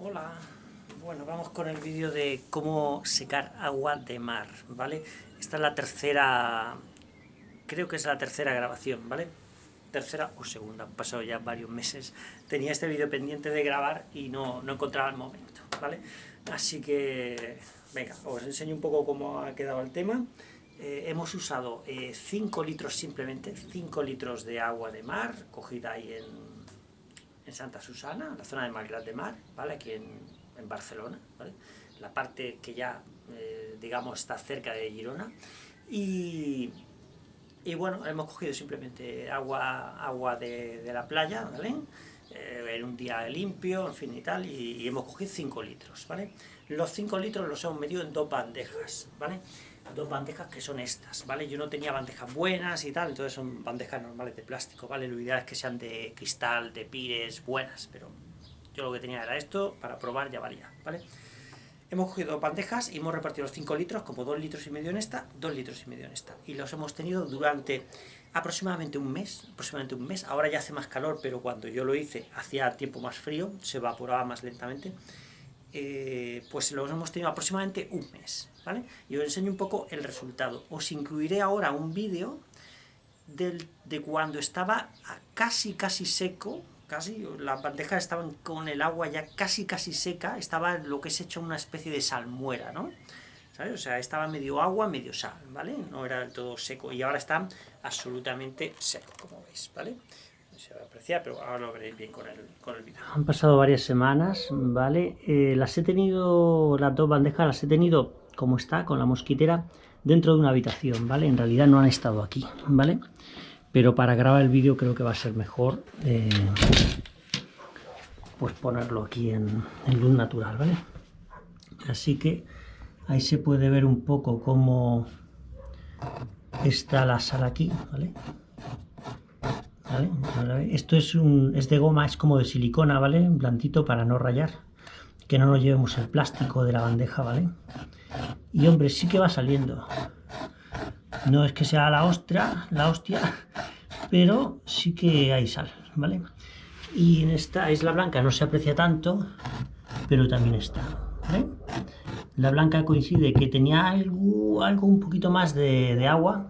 Hola, bueno, vamos con el vídeo de cómo secar agua de mar, ¿vale? Esta es la tercera, creo que es la tercera grabación, ¿vale? Tercera o segunda, han pasado ya varios meses. Tenía este vídeo pendiente de grabar y no, no encontraba el momento, ¿vale? Así que, venga, os enseño un poco cómo ha quedado el tema. Eh, hemos usado 5 eh, litros simplemente, 5 litros de agua de mar, cogida ahí en en Santa Susana, la zona de Malgrat de Mar, ¿vale? aquí en, Barcelona, la parte que ya, eh, digamos, está cerca de Girona, y, y, bueno, hemos cogido simplemente agua, agua de, la playa, ¿vale? Eh, en un día limpio, en fin y tal, y, y hemos cogido 5 litros, ¿vale? Los 5 litros los hemos medido en dos bandejas, ¿vale? Dos bandejas que son estas, ¿vale? Yo no tenía bandejas buenas y tal, entonces son bandejas normales de plástico, ¿vale? Lo ideal es que sean de cristal, de pires, buenas, pero yo lo que tenía era esto, para probar ya valía, ¿vale? Hemos cogido dos bandejas y hemos repartido los 5 litros, como 2 litros y medio en esta, 2 litros y medio en esta. Y los hemos tenido durante aproximadamente un mes, aproximadamente un mes. Ahora ya hace más calor, pero cuando yo lo hice hacía tiempo más frío, se evaporaba más lentamente. Eh, pues los hemos tenido aproximadamente un mes, Y os enseño un poco el resultado. Os incluiré ahora un vídeo de cuando estaba casi casi seco, casi, las bandejas estaban con el agua ya casi casi seca, estaba lo que es hecho una especie de salmuera, ¿no? ¿Sabes? O sea, estaba medio agua, medio sal, ¿vale? No era del todo seco, y ahora están absolutamente seco, como veis, ¿vale? se va a apreciar, pero ahora lo veréis bien con el, con el vídeo. Han pasado varias semanas, ¿vale? Eh, las he tenido, las dos bandejas las he tenido como está, con la mosquitera, dentro de una habitación, ¿vale? En realidad no han estado aquí, ¿vale? Pero para grabar el vídeo creo que va a ser mejor eh, pues ponerlo aquí en, luz natural, ¿vale? Así que ahí se puede ver un poco cómo está la sala aquí, ¿vale? Esto es, un, es de goma, es como de silicona, ¿vale? Un plantito para no rayar. Que no nos llevemos el plástico de la bandeja, ¿vale? Y hombre, sí que va saliendo. No es que sea la ostra, la hostia, pero sí que hay sal, ¿vale? Y en esta isla blanca no se aprecia tanto, pero también está, La blanca coincide que tenía algo, algo un poquito más de, agua,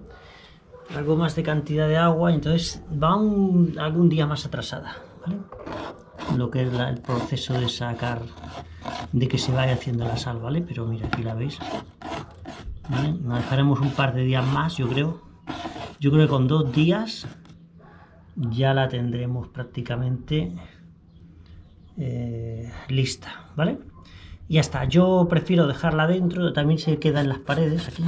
algo más de cantidad de agua, entonces va algún día más atrasada. Lo que es el proceso de sacar, de que se vaya haciendo la sal, ¿vale? Pero mira, aquí la veis. Nos dejaremos un par de días más, yo creo. Yo creo que con dos días ya la tendremos prácticamente eh, lista, ¿vale? Y ya está, yo prefiero dejarla dentro, también se queda en las paredes aquí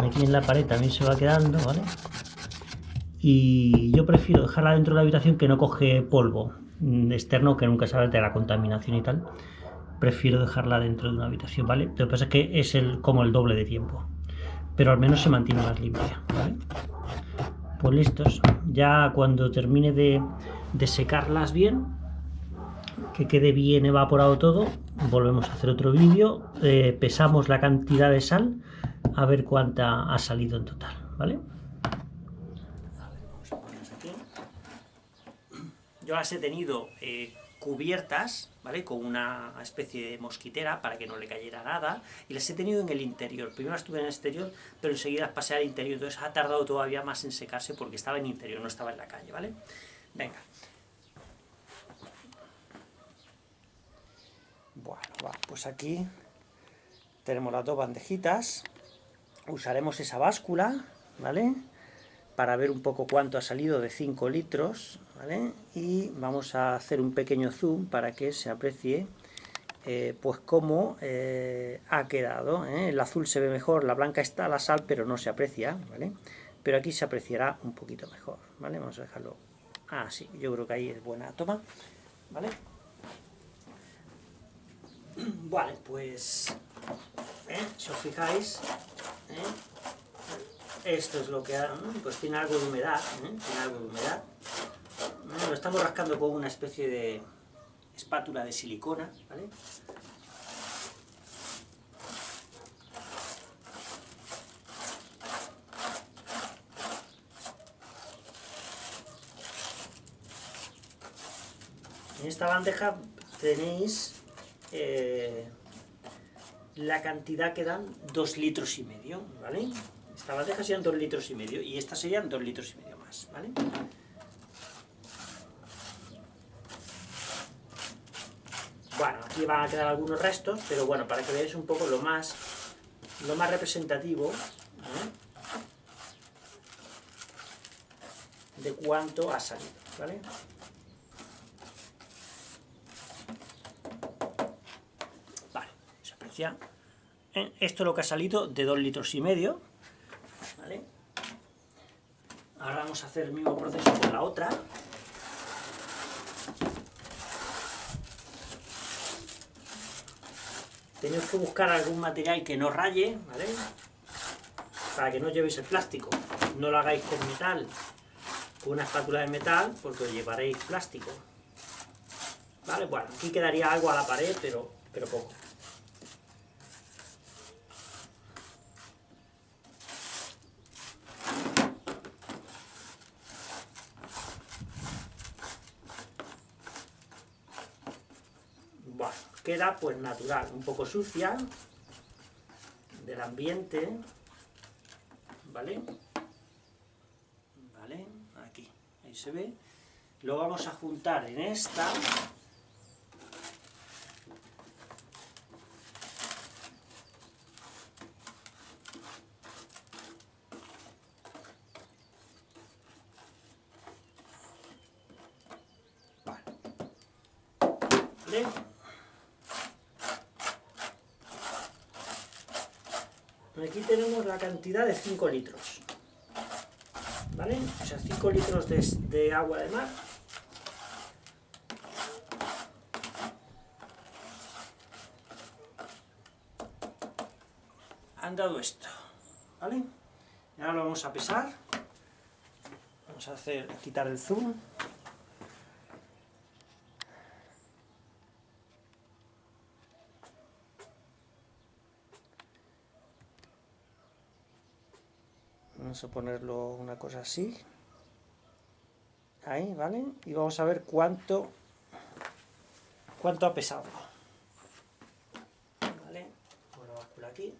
aquí en la pared también se va quedando, ¿vale? Y yo prefiero dejarla dentro de la habitación que no coge polvo externo, que nunca sabe de la contaminación y tal. Prefiero dejarla dentro de una habitación, ¿vale? Lo que pasa es que es el, como el doble de tiempo. Pero al menos se mantiene más limpia, ¿vale? Pues listos. Ya cuando termine de, secarlas bien, que quede bien evaporado todo, volvemos a hacer otro vídeo, eh, pesamos la cantidad de sal a ver cuánta ha salido en total, ¿vale? Yo las he tenido eh, cubiertas, ¿vale? Con una especie de mosquitera para que no le cayera nada, y las he tenido en el interior. Primero las tuve en el exterior, pero enseguida pasé al interior, entonces ha tardado todavía más en secarse porque estaba en interior, no estaba en la calle, ¿vale? Venga. Bueno, va, pues aquí tenemos las dos bandejitas, usaremos esa báscula, ¿vale? Para ver un poco cuánto ha salido de 5 litros, Y vamos a hacer un pequeño zoom para que se aprecie eh, pues cómo eh, ha quedado. ¿eh? El azul se ve mejor, la blanca está la sal, pero no se aprecia, ¿vale? Pero aquí se apreciará un poquito mejor, ¿vale? Vamos a dejarlo... Ah, sí, yo creo que ahí es buena toma, ¿vale? Vale, pues... Si os fijáis. Esto es lo que pues tiene algo de humedad, tiene algo de humedad. Lo estamos rascando con una especie de espátula de silicona, ¿vale? En esta bandeja tenéis eh, la cantidad que dan 2 litros y medio, ¿vale? Esta bandeja serían 2 litros y medio y esta serían 2 litros y medio más, ¿vale? Bueno, aquí van a quedar algunos restos, pero bueno, para que veáis un poco lo más, lo más representativo de cuánto ha salido, ¿vale? Vale, se aprecia. Eh, esto es lo que ha salido de 2 litros y medio, ¿vale? Ahora vamos a hacer el mismo proceso con la otra. Tenéis que buscar algún material que no raye, ¿vale? Para que no llevéis el plástico. No lo hagáis con metal, con una espátula de metal, porque os llevaréis plástico. ¿Vale? Bueno, aquí quedaría algo a la pared, pero, pero poco. Queda pues natural, un poco sucia del ambiente, ¿vale? ¿Vale? Aquí, ahí se ve. Lo vamos a juntar en esta. Tenemos la cantidad de 5 litros. ¿Vale? O sea, 5 litros de, agua de mar. Han dado esto. ¿Vale? Y ahora lo vamos a pesar. Vamos a hacer, quitar el zoom. Vamos a ponerlo una cosa así. Ahí, ¿vale? Y vamos a ver cuánto, cuánto ha pesado. ¿Vale? Pongo la báscula aquí.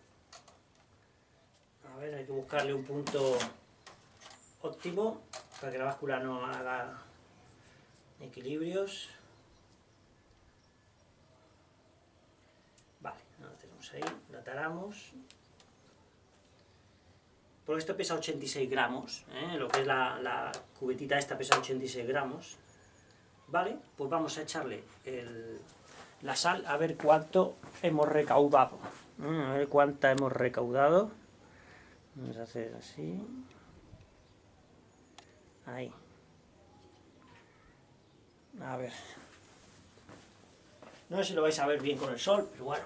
A ver, hay que buscarle un punto óptimo para que la báscula no haga equilibrios. Vale, lo tenemos ahí, la taramos porque esto pesa 86 gramos, ¿eh? lo que es la, cubetita esta pesa 86 gramos, ¿vale? Pues vamos a echarle la sal a ver cuánto hemos recaudado, ¿eh? a ver cuánta hemos recaudado, vamos a hacer así, ahí, a ver, no sé si lo vais a ver bien con el sol, pero bueno,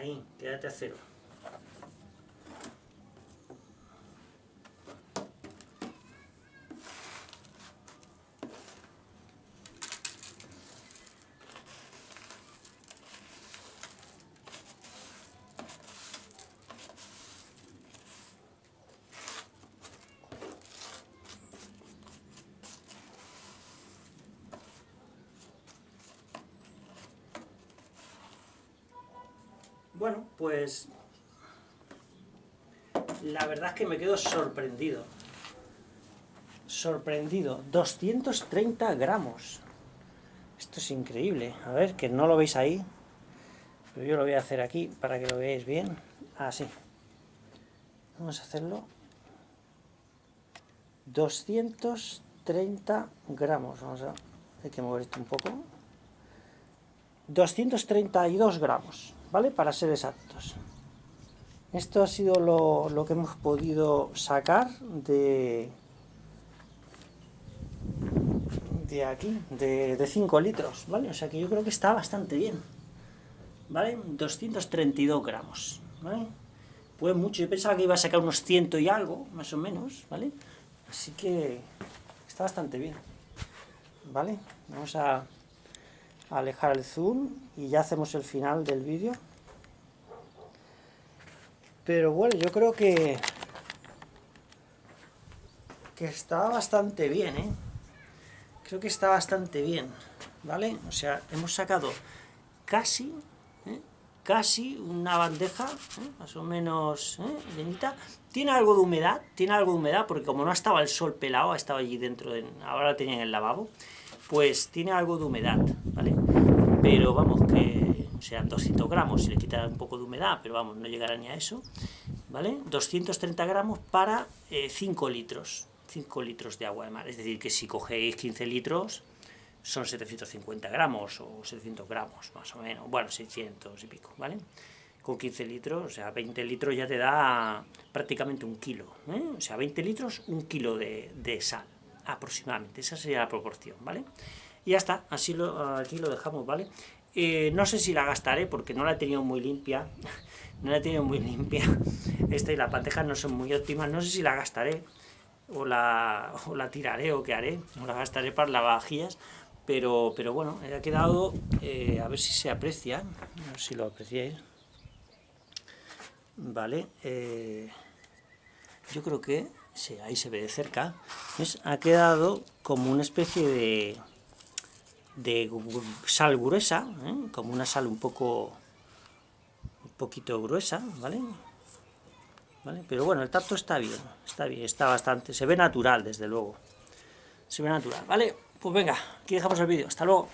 Ahí, quédate a cero. Bueno, pues la verdad es que me quedo sorprendido. Sorprendido. 230 gramos. Esto es increíble. A ver, que no lo veis ahí. Pero yo lo voy a hacer aquí para que lo veáis bien. Así. Vamos a hacerlo. 230 gramos. Vamos a... Hay que mover esto un poco. 232 gramos. ¿Vale? Para ser exactos. Esto ha sido lo, que hemos podido sacar de, de aquí, de, 5 litros, ¿vale? O sea que yo creo que está bastante bien, ¿vale? 232 gramos, ¿vale? Pues mucho, yo pensaba que iba a sacar unos 100 y algo, más o menos, ¿vale? Así que está bastante bien, ¿vale? Vamos a alejar el zoom y ya hacemos el final del vídeo. Pero bueno, yo creo que que está bastante bien, ¿eh? Creo que está bastante bien, ¿vale? O sea, hemos sacado casi, ¿eh? casi una bandeja, ¿eh? más o menos ¿eh? llenita. Tiene algo de humedad, tiene algo de humedad, porque como no estaba el sol pelado, estaba allí dentro, de, ahora tenía en el lavabo, pues tiene algo de humedad. Pero vamos, que sean 200 gramos, si le quitará un poco de humedad, pero vamos, no llegará ni a eso, ¿vale? 230 gramos para 5 litros, 5 litros de agua de mar, es decir, que si cogéis 15 litros, son 750 gramos o 700 gramos, más o menos, bueno, 600 y pico, ¿vale? Con 15 litros, o sea, 20 litros ya te da prácticamente un kilo, ¿eh? o sea, 20 litros, un kilo de, de, sal, aproximadamente, esa sería la proporción, ¿vale? Ya está, así lo, aquí lo dejamos, ¿vale? Eh, no sé si la gastaré porque no la he tenido muy limpia, no la he tenido muy limpia, esta y la pantejas no son muy óptimas, no sé si la gastaré, o la, o la tiraré o qué haré, o la gastaré para lavavajillas, pero, pero bueno, ha quedado, eh, a ver si se aprecia, a ver si lo apreciáis. Vale, eh, yo creo que, ahí se ve de cerca, ha quedado como una especie de, de sal gruesa, ¿eh? como una sal un poco, un poquito gruesa, ¿vale? ¿Vale? Pero bueno, el tacto está bien, está bien, está bastante, se ve natural desde luego, se ve natural, ¿vale? Pues venga, aquí dejamos el vídeo. Hasta luego.